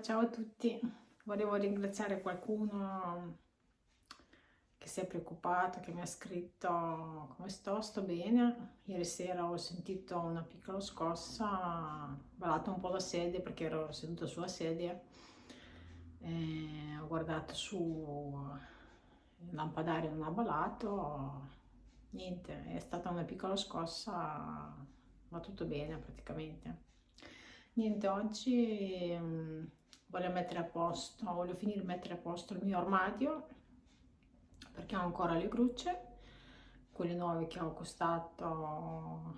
ciao a tutti. Volevo ringraziare qualcuno che si è preoccupato, che mi ha scritto come sto, sto bene. Ieri sera ho sentito una piccola scossa, ho ballato un po' la sedia perché ero seduta sulla sedia. E ho guardato su, il lampadario non ha ballato, niente, è stata una piccola scossa, va tutto bene praticamente. Niente, oggi um, voglio mettere a posto, voglio finire di mettere a posto il mio armadio perché ho ancora le grucce, quelle nuove che ho acquistato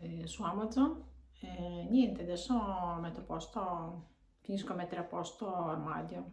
eh, su Amazon. E niente, adesso metto a posto, finisco a mettere a posto l'armadio.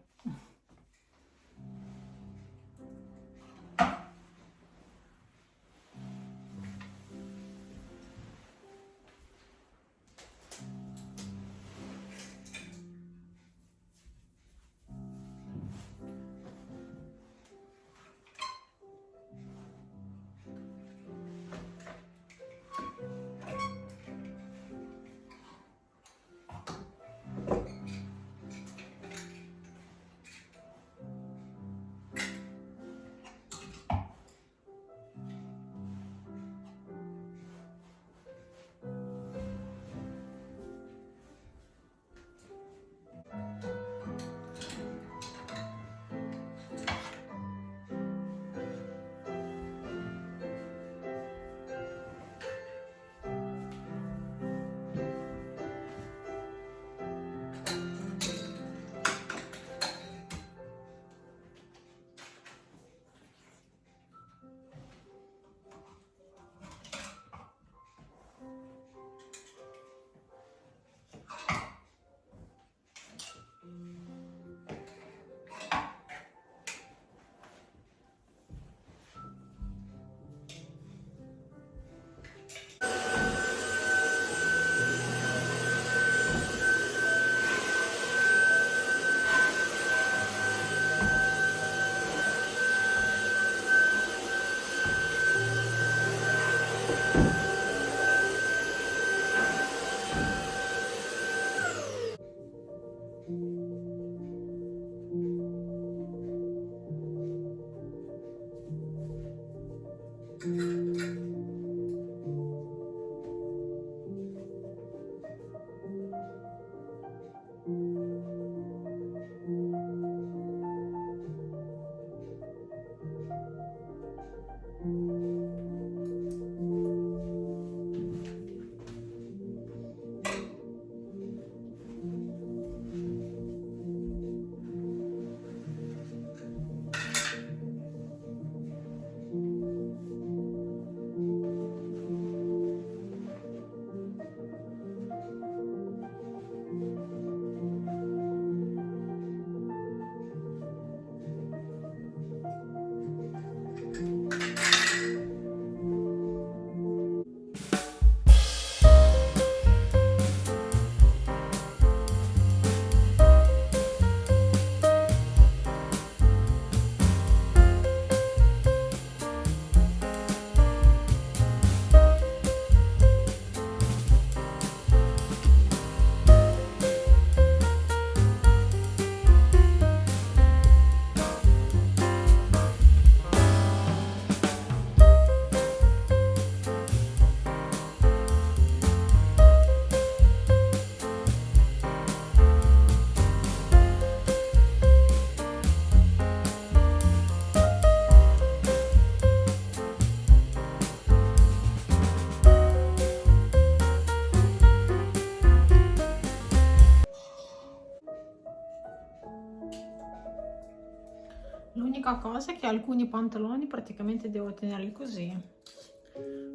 L'unica cosa è che alcuni pantaloni praticamente devo tenerli così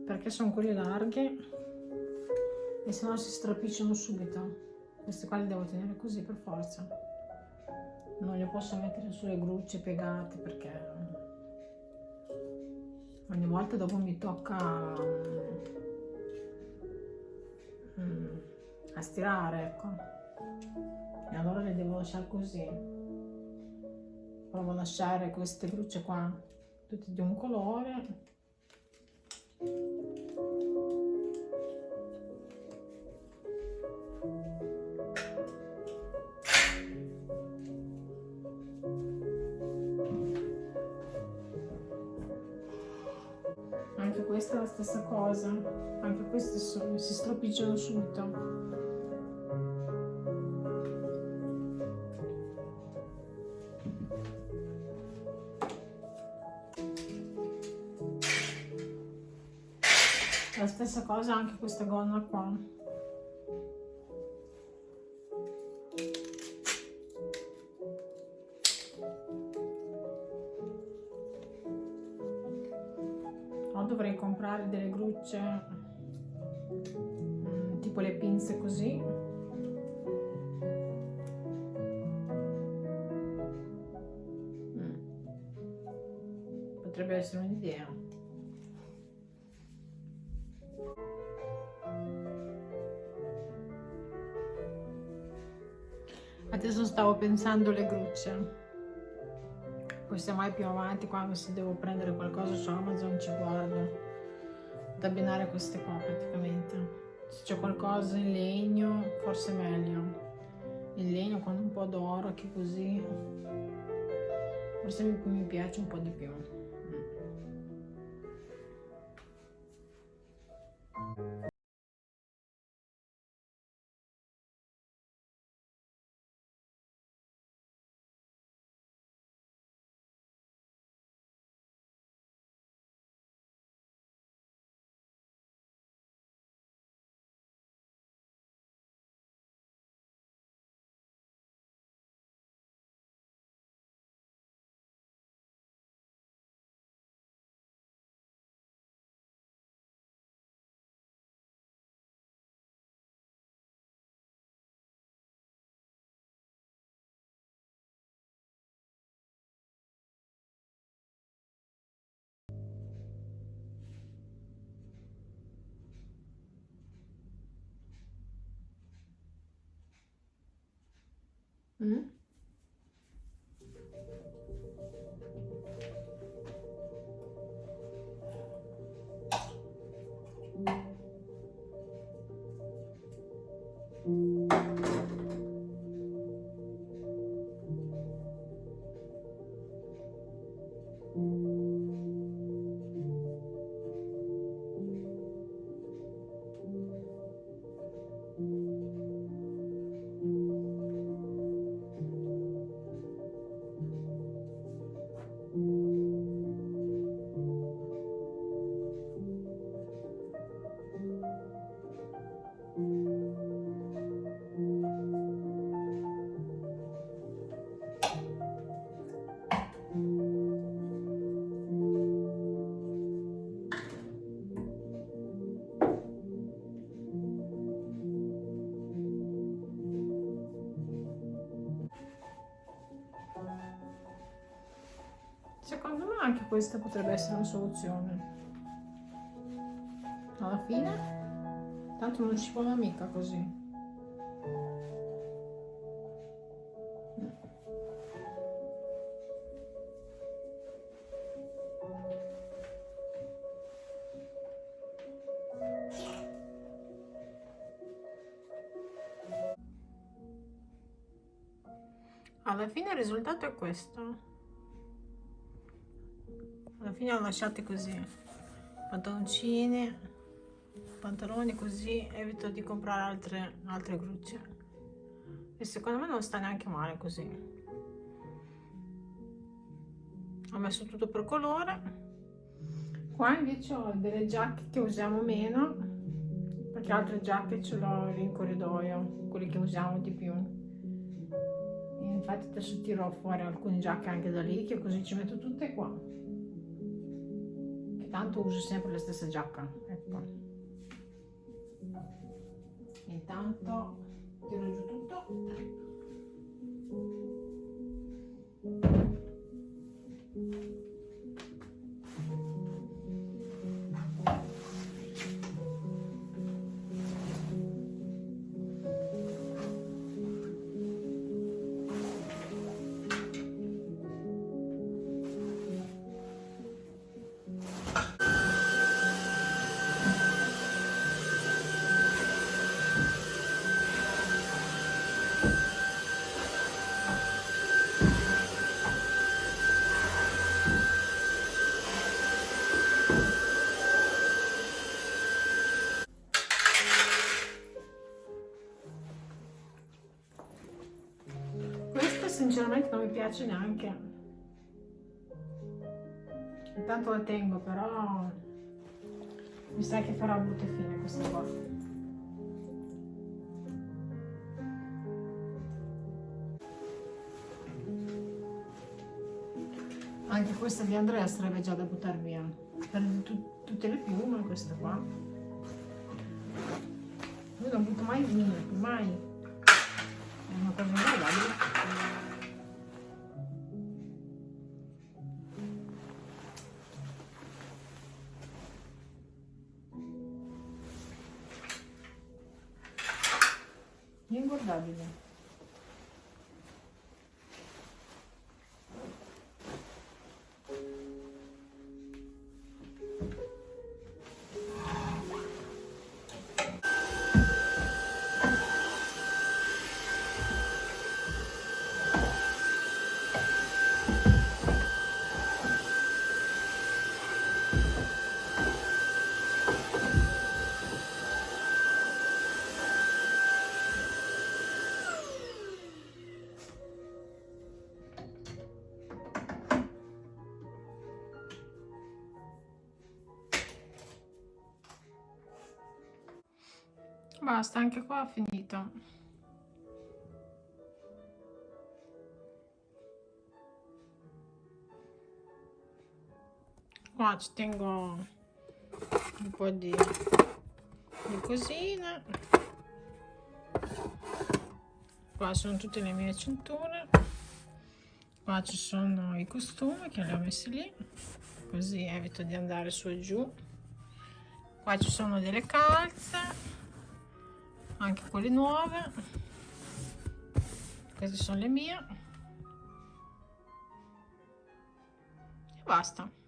perché sono quelli larghi e se no si strapicciano subito. Questi qua li devo tenere così per forza. Non li posso mettere sulle grucce piegate perché ogni volta dopo mi tocca um, a stirare, ecco. E allora li devo lasciare così provo a lasciare queste brucie qua tutte di un colore. Anche questa è la stessa cosa anche questo si stropicciano subito. La stessa cosa anche questa gonna qua. O dovrei comprare delle grucce mm, tipo le pinze così. Mm. potrebbe essere un'idea pensando le grucce. Poi se mai più avanti quando si devo prendere qualcosa su Amazon ci guardo. Ad abbinare queste qua praticamente. Se c'è qualcosa in legno forse meglio. In legno con un po' d'oro che così. Forse mi piace un po' di più Mm? Secondo questa potrebbe essere una soluzione. Alla fine, tanto non ci vuole mica così. Alla fine il risultato è questo alla fine ho lasciate così pantaloncini pantaloni così evito di comprare altre altre grucce. E secondo me non sta neanche male così. Ho messo tutto per colore. Qua invece ho delle giacche che usiamo meno perché altre giacche ce l'ho in corridoio quelle che usiamo di più. Infatti adesso tiro fuori alcune giacche anche da lì che così ci metto tutte qua tanto uso sempre la stessa giacca ecco intanto tiro giù tutto Thank you. Piace neanche. Intanto la tengo però mi sa che farà brutta fine questa qua. Anche questa di Andrea sarebbe già da buttare via. Per tutte le piume questa qua. Io non butto mai via mai. È una cosa guardabile दादी ने basta anche qua ho finito. Qua ci tengo un po' di, di cosine qua sono tutte le mie cinture. Qua ci sono i costumi che li ho messi lì così evito di andare su e giù. Qua ci sono delle calze anche quelle nuove. Queste sono le mie. E basta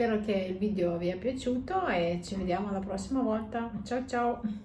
spero che il video vi è piaciuto e ci vediamo la prossima volta. Ciao ciao